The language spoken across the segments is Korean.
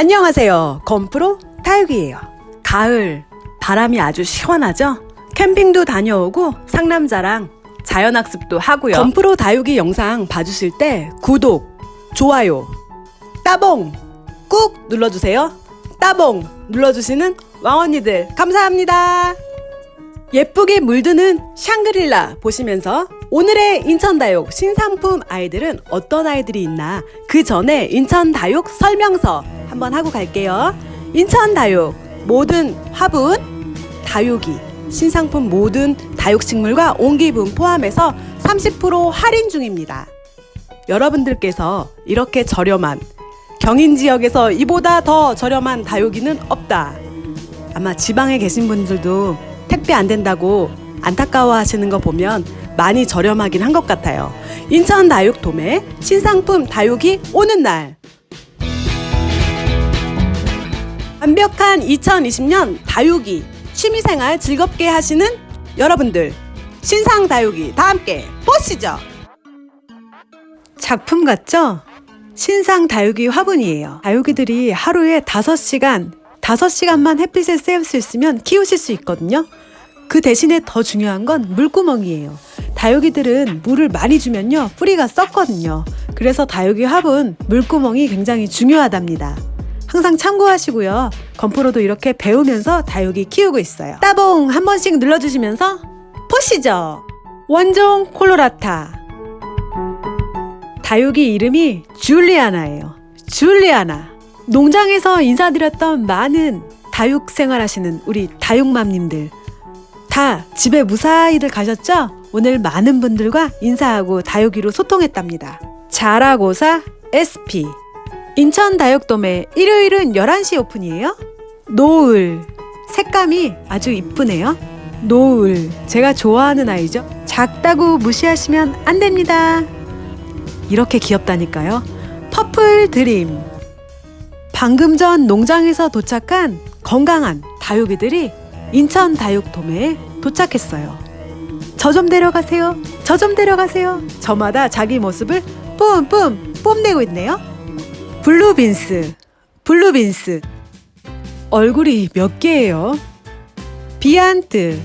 안녕하세요. 건프로 타육이에요. 가을 바람이 아주 시원하죠? 캠핑도 다녀오고 상남자랑 자연학습도 하고요. 건프로 다육이 영상 봐주실 때 구독, 좋아요, 따봉 꾹 눌러주세요. 따봉 눌러주시는 왕언니들 감사합니다. 예쁘게 물드는 샹그릴라 보시면서 오늘의 인천다육 신상품 아이들은 어떤 아이들이 있나 그 전에 인천다육 설명서 한번 하고 갈게요. 인천다육 모든 화분 다육이 신상품 모든 다육식물과 옹기분 포함해서 30% 할인 중입니다. 여러분들께서 이렇게 저렴한 경인 지역에서 이보다 더 저렴한 다육이는 없다. 아마 지방에 계신 분들도 택배 안 된다고 안타까워 하시는 거 보면 많이 저렴하긴 한 것 같아요. 인천 다육 도매 신상품 다육이 오는 날. 완벽한 2020년 다육이 취미생활 즐겁게 하시는 여러분들 신상 다육이 다 함께 보시죠. 작품 같죠? 신상 다육이 화분이에요. 다육이들이 하루에 5시간, 5시간만 햇빛에 쐬울 수 있으면 키우실 수 있거든요. 그 대신에 더 중요한 건 물구멍이에요. 다육이들은 물을 많이 주면요, 뿌리가 썩거든요. 그래서 다육이 화분 물구멍이 굉장히 중요하답니다. 항상 참고하시고요. 건프로도 이렇게 배우면서 다육이 키우고 있어요. 따봉 한 번씩 눌러주시면서 보시죠. 원종 콜로라타. 다육이 이름이 줄리아나예요. 줄리아나. 농장에서 인사드렸던 많은 다육 생활하시는 우리 다육맘님들 다 집에 무사히들 가셨죠? 오늘 많은 분들과 인사하고 다육이로 소통했답니다. 자라고사 SP 인천 다육돔에 일요일은 11시 오픈이에요. 노을 색감이 아주 이쁘네요. 노을 제가 좋아하는 아이죠. 작다고 무시하시면 안 됩니다. 이렇게 귀엽다니까요. Purple Dream 방금 전 농장에서 도착한 건강한 다육이들이 인천 다육돔에 도착했어요. 저 좀 데려가세요. 저 좀 데려가세요. 저마다 자기 모습을 뿜뿜 뽐내고 있네요. Blue Beans, Blue Beans. 얼굴이 몇 개예요? 비안트.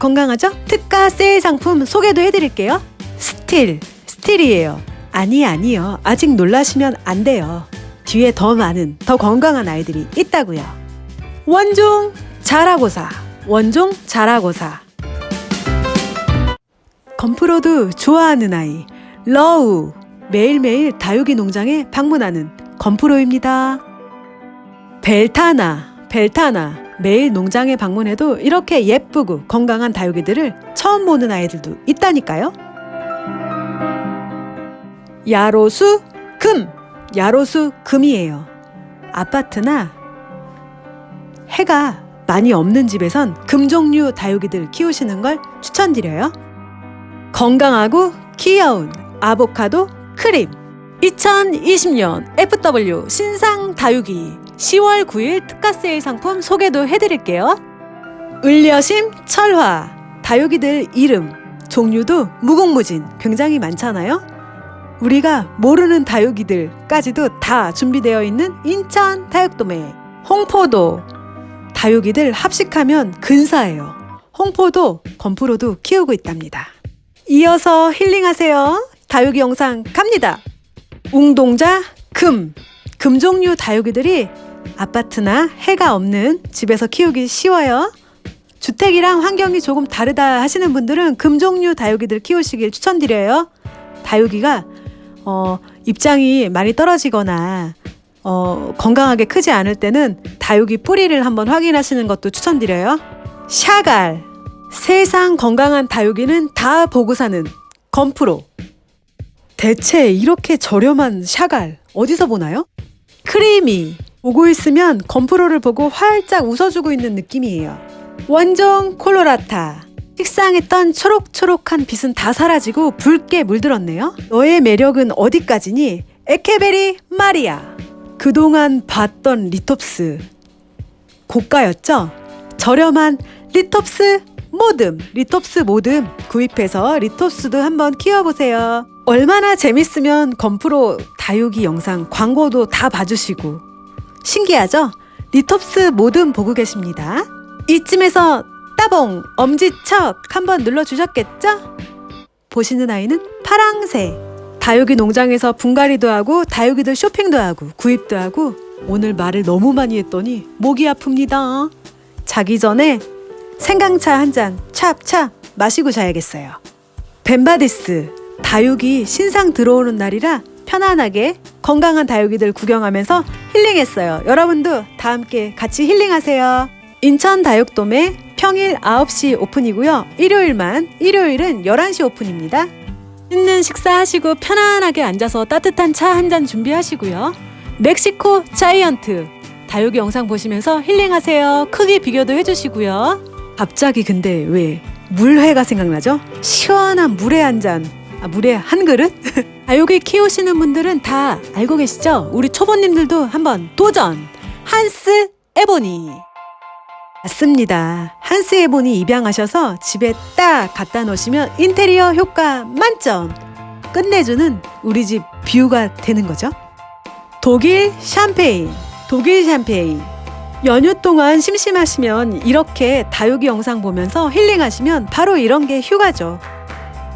건강하죠? 특가 세일 상품 소개도 해드릴게요. 스틸, 스틸이에요. 아니, 아니요. 아직 놀라시면 안 돼요. 뒤에 더 많은, 더 건강한 아이들이 있다고요. 원종 자라고사, 원종 자라고사. 건프로도 좋아하는 아이, 러우. 매일매일 다육이 농장에 방문하는 건프로입니다. 벨타나, 벨타나. 매일 농장에 방문해도 이렇게 예쁘고 건강한 다육이들을 처음 보는 아이들도 있다니까요. 야로수 금, 야로수 금이에요. 아파트나 해가 많이 없는 집에선 금 종류 다육이들 키우시는 걸 추천드려요. 건강하고 귀여운 아보카도 크림 2020년 FW 신상 다육이 10월 9일 특가 세일 상품 소개도 해드릴게요. 을려심 철화 다육이들 이름 종류도 무궁무진 굉장히 많잖아요. 우리가 모르는 다육이들까지도 다 준비되어 있는 인천 다육도매 홍포도 다육이들 합식하면 근사해요. 홍포도 건프로도 키우고 있답니다. 이어서 힐링하세요. 다육이 영상 갑니다. 웅동자 금 금 종류 다육이들이 아파트나 해가 없는 집에서 키우기 쉬워요. 주택이랑 환경이 조금 다르다 하시는 분들은 금 종류 다육이들 키우시길 추천드려요. 다육이가 어, 입장이 많이 떨어지거나 어, 건강하게 크지 않을 때는 다육이 뿌리를 한번 확인하시는 것도 추천드려요. 샤갈 세상 건강한 다육이는 다 보고 사는 건프로 대체 이렇게 저렴한 샤갈 어디서 보나요? 크리미 보고 있으면 건프로를 보고 활짝 웃어주고 있는 느낌이에요. 원종 콜로라타 식상했던 초록초록한 빛은 다 사라지고 붉게 물들었네요. 너의 매력은 어디까지니? 에케베리 마리아 그동안 봤던 리톱스 고가였죠? 저렴한 리톱스 모듬 리톱스 모듬 구입해서 리톱스도 한번 키워보세요. 얼마나 재밌으면 건프로 다육이 영상 광고도 다 봐주시고 신기하죠? 리톱스 모듬 보고 계십니다. 이쯤에서 따봉 엄지척 한번 눌러주셨겠죠? 보시는 아이는 파랑새. 다육이 농장에서 분갈이도 하고 다육이들 쇼핑도 하고 구입도 하고 오늘 말을 너무 많이 했더니 목이 아픕니다. 자기 전에 생강차 한 잔 찹찹 마시고 자야겠어요. 벤바디스 다육이 신상 들어오는 날이라 편안하게 건강한 다육이들 구경하면서 힐링했어요. 여러분도 다 함께 같이 힐링하세요. 인천 다육돔에 평일 9시 오픈이고요. 일요일만 일요일은 11시 오픈입니다. 있는 식사하시고 편안하게 앉아서 따뜻한 차 한 잔 준비하시고요. 멕시코 자이언트 다육이 영상 보시면서 힐링하세요. 크기 비교도 해주시고요. 갑자기 근데 왜 물회가 생각나죠? 시원한 물회 한 잔. 아, 물회 한 그릇? 다육이 키우시는 분들은 다 알고 계시죠? 우리 초보님들도 한번 도전! 한스 에보니! 맞습니다. 한스 에보니 입양하셔서 집에 딱 갖다 놓으시면 인테리어 효과 만점! 끝내주는 우리 집 뷰가 되는 거죠. 독일 샴페인, 독일 샴페인. 연휴 동안 심심하시면 이렇게 다육이 영상 보면서 힐링하시면 바로 이런 게 휴가죠.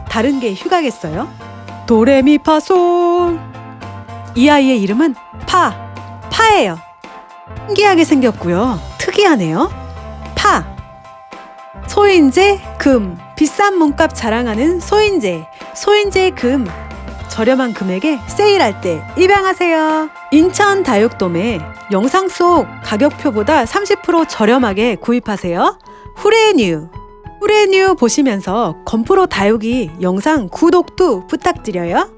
다른 게 휴가겠어요? 도레미파솔. 이 아이의 이름은 파, 파예요. 신기하게 생겼고요. 특이하네요. 파. 소인재, 금. 비싼 몸값 자랑하는 소인재. 소인재 금. 저렴한 금액에 세일할 때 입양하세요. 인천 다육돔에 영상 속 가격표보다 30% 저렴하게 구입하세요. 후레뉴. 후레뉴 보시면서 건프로 다육이 영상 구독도 부탁드려요.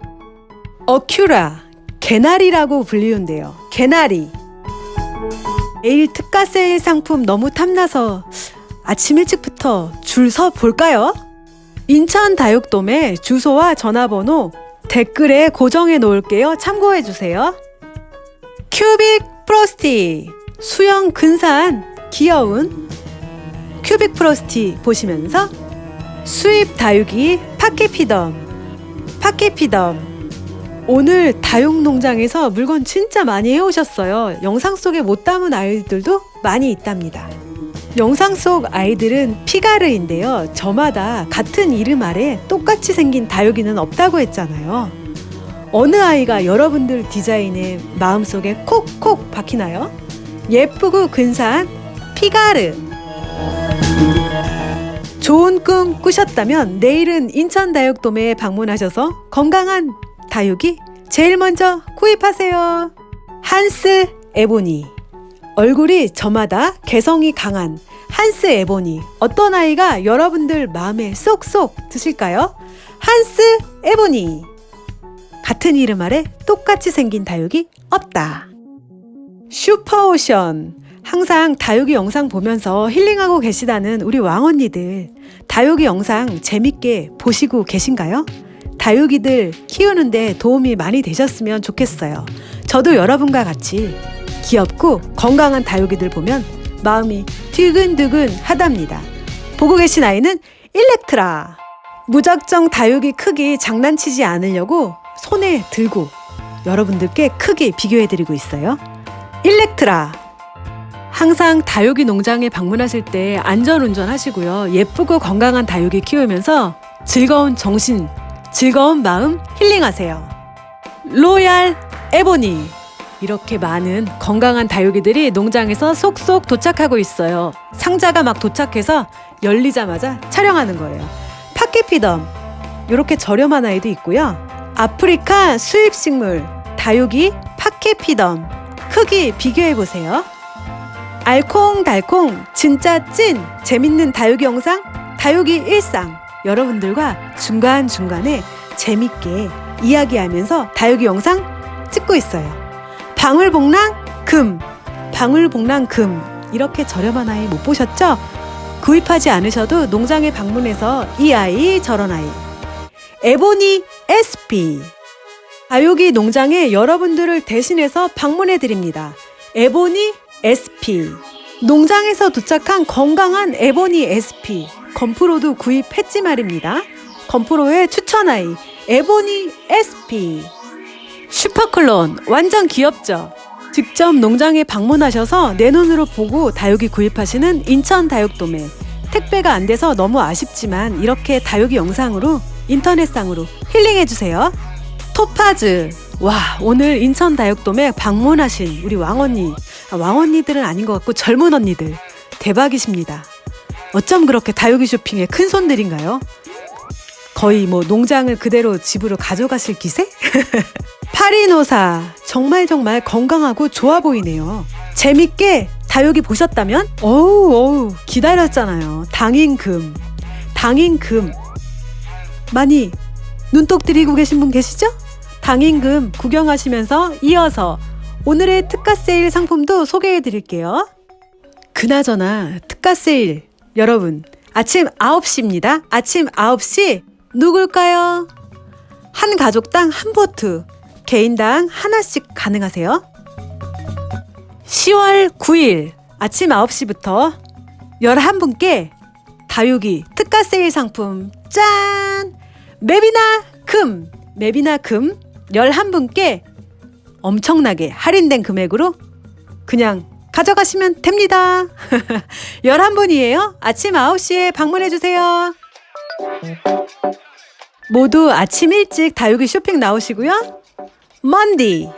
어큐라. 개나리라고 불리운데요. 개나리. 내일 특가 세일 상품 너무 탐나서 아침 일찍부터 줄 서 볼까요? 인천 다육돔의 주소와 전화번호 댓글에 고정해 놓을게요. 참고해 주세요. 큐빅 프로스티 수영 근사한 귀여운 큐빅 프로스티 보시면서 수입 다육이 파케피덤 파케피덤 오늘 다육 농장에서 물건 진짜 많이 해오셨어요. 영상 속에 못 담은 아이들도 많이 있답니다. 영상 속 아이들은 피가르인데요. 저마다 같은 이름 아래 똑같이 생긴 다육이는 없다고 했잖아요. 어느 아이가 여러분들 디자인에 마음속에 콕콕 박히나요? 예쁘고 근사한 피가르. 좋은 꿈 꾸셨다면 내일은 인천 다육돔에 방문하셔서 건강한 다육이 제일 먼저 구입하세요. 한스 에보니. 얼굴이 저마다 개성이 강한 한스 에보니. 어떤 아이가 여러분들 마음에 쏙쏙 드실까요? 한스 에보니. 같은 이름 아래 똑같이 생긴 다육이 없다. 슈퍼오션. 항상 다육이 영상 보면서 힐링하고 계시다는 우리 왕언니들. 다육이 영상 재밌게 보시고 계신가요? 다육이들 키우는데 도움이 많이 되셨으면 좋겠어요. 저도 여러분과 같이 귀엽고 건강한 다육이들 보면 마음이 두근두근 하답니다. 보고 계신 아이는 일렉트라. 무작정 다육이 크기 장난치지 않으려고 손에 들고 여러분들께 크게 비교해드리고 있어요. 일렉트라. 항상 다육이 농장에 방문하실 때 안전운전 하시고요. 예쁘고 건강한 다육이 키우면서 즐거운 정신, 즐거운 마음 힐링하세요. 로얄 에보니. 이렇게 많은 건강한 다육이들이 농장에서 속속 도착하고 있어요. 상자가 막 도착해서 열리자마자 촬영하는 거예요. 파케피덤. 이렇게 저렴한 아이도 있고요. 아프리카 수입식물 다육이 파케피덤. 크기 비교해 보세요. 알콩달콩 진짜 찐 재밌는 다육이 영상 다육이 일상 여러분들과 중간중간에 재밌게 이야기하면서 다육이 영상 찍고 있어요. 방울복랑 금. 방울복랑 금. 이렇게 저렴한 아이 못 보셨죠? 구입하지 않으셔도 농장에 방문해서 이 아이 저런 아이. 에보니 SP 다육이 농장에 여러분들을 대신해서 방문해 드립니다. 에보니 SP 농장에서 도착한 건강한 에보니 SP 건프로도 구입했지 말입니다. 건프로의 추천 아이 에보니 SP 슈퍼클론 완전 귀엽죠? 직접 농장에 방문하셔서 내 눈으로 보고 다육이 구입하시는 인천 다육도매 택배가 안 돼서 너무 아쉽지만 이렇게 다육이 영상으로 인터넷상으로 힐링해주세요. 토파즈 와 오늘 인천 다육돔에 방문하신 우리 왕언니 아, 왕언니들은 아닌 것 같고 젊은 언니들 대박이십니다. 어쩜 그렇게 다육이 쇼핑에 큰 손들인가요? 거의 뭐 농장을 그대로 집으로 가져가실 기세? 파리노사 정말 정말 건강하고 좋아 보이네요. 재밌게 다육이 보셨다면 어우 어우 기다렸잖아요. 당인금 당인금 많이 눈독 들이고 계신 분 계시죠? 당인금 구경하시면서 이어서 오늘의 특가 세일 상품도 소개해 드릴게요. 그나저나 특가 세일 여러분 아침 9시입니다. 아침 9시 누굴까요? 한 가족당 한 보트 개인당 하나씩 가능하세요. 10월 9일 아침 9시부터 11분께 다육이 특가 세일 상품 짠! 맵이나 금! 맵이나 금 11분께 엄청나게 할인된 금액으로 그냥 가져가시면 됩니다. 11분이에요. 아침 9시에 방문해주세요. 모두 아침 일찍 다육이 쇼핑 나오시고요. 먼디!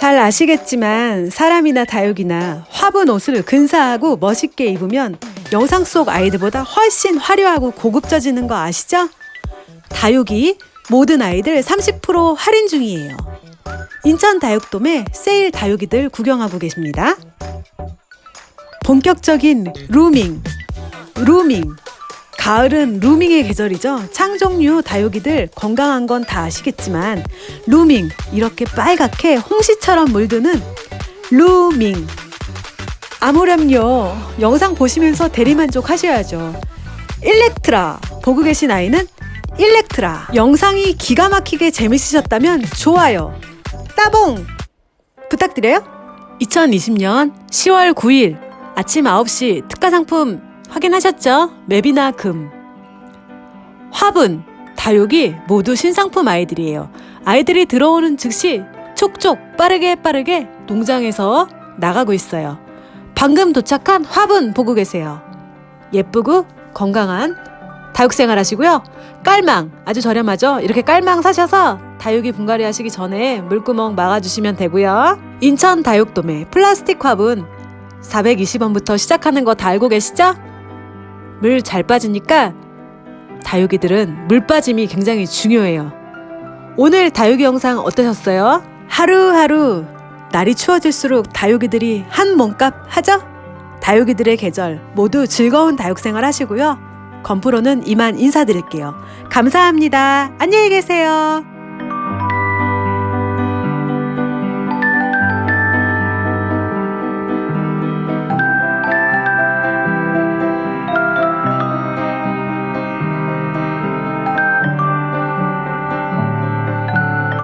잘 아시겠지만 사람이나 다육이나 화분 옷을 근사하고 멋있게 입으면 영상 속 아이들보다 훨씬 화려하고 고급져지는 거 아시죠? 다육이 모든 아이들 30% 할인 중이에요. 인천 다육돔에 세일 다육이들 구경하고 계십니다. 본격적인 루밍, 루밍. 가을은 루밍의 계절이죠. 창종류 다육이들 건강한 건 다 아시겠지만 루밍 이렇게 빨갛게 홍시처럼 물드는 루밍. 아무렴요. 영상 보시면서 대리만족 하셔야죠. 일렉트라 보고 계신 아이는 일렉트라 영상이 기가 막히게 재밌으셨다면 좋아요 따봉 부탁드려요 2020년 10월 9일 아침 9시 특가 상품 확인하셨죠? 맵이나 금 화분 다육이 모두 신상품 아이들이에요 아이들이 들어오는 즉시 촉촉 빠르게 빠르게 농장에서 나가고 있어요 방금 도착한 화분 보고 계세요 예쁘고 건강한 다육생활 하시고요. 깔망 아주 저렴하죠. 이렇게 깔망 사셔서 다육이 분갈이 하시기 전에 물구멍 막아주시면 되고요. 인천 다육돔에 플라스틱 화분 420원부터 시작하는 거 다 알고 계시죠? 물 잘 빠지니까 다육이들은 물 빠짐이 굉장히 중요해요. 오늘 다육이 영상 어떠셨어요? 하루하루 날이 추워질수록 다육이들이 한 몸값 하죠? 다육이들의 계절 모두 즐거운 다육생활 하시고요. 건프로는 이만 인사드릴게요. 감사합니다. 안녕히 계세요.